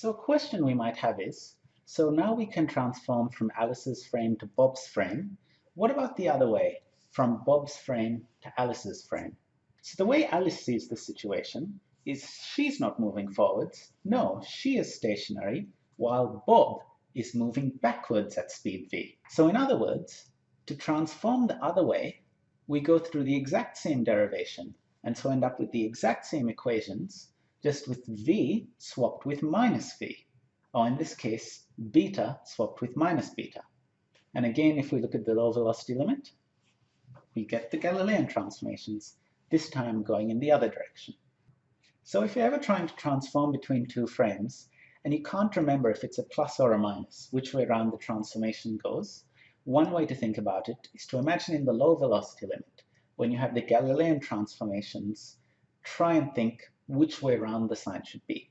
So a question we might have is, so now we can transform from Alice's frame to Bob's frame. What about the other way, from Bob's frame to Alice's frame? So the way Alice sees the situation is she's not moving forwards. No, she is stationary, while Bob is moving backwards at speed v. So in other words, to transform the other way, we go through the exact same derivation, and so end up with the exact same equations, just with v swapped with minus v, or in this case, beta swapped with minus beta. And again, if we look at the low velocity limit, we get the Galilean transformations, this time going in the other direction. So if you're ever trying to transform between two frames, and you can't remember if it's a plus or a minus, which way around the transformation goes, one way to think about it is to imagine in the low velocity limit, when you have the Galilean transformations, try and think which way around the sign should be.